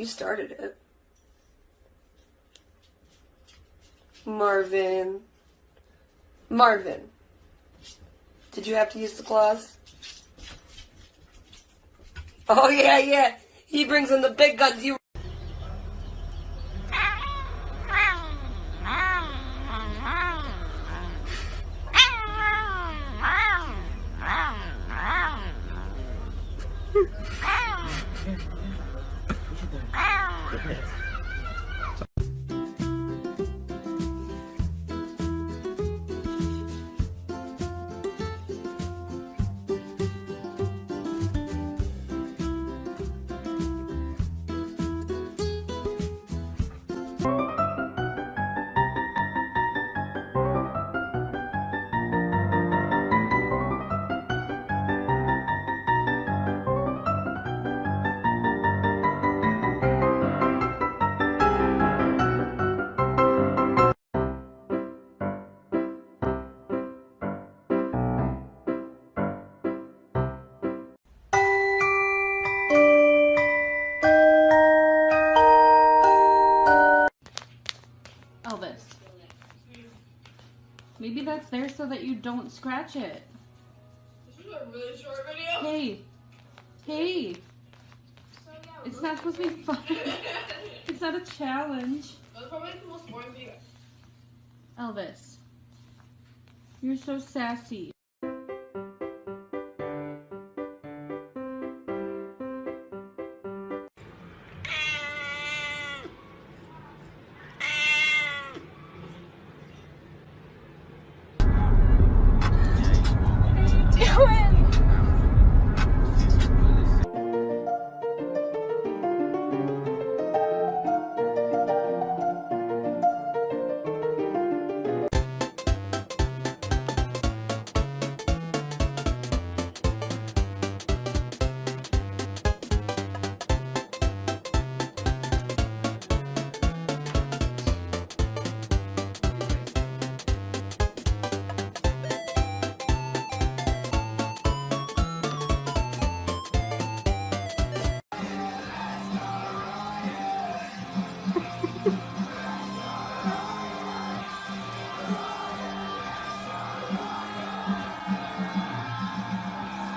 You started it. Marvin. Marvin. Did you have to use the claws? Oh, yeah, yeah. He brings in the big guns. You. Elvis. There so that you don't scratch it. This is a really short video. Hey. Hey. It's not supposed to be fun. it's not a challenge. That's probably the most boring video. Elvis. You're so sassy.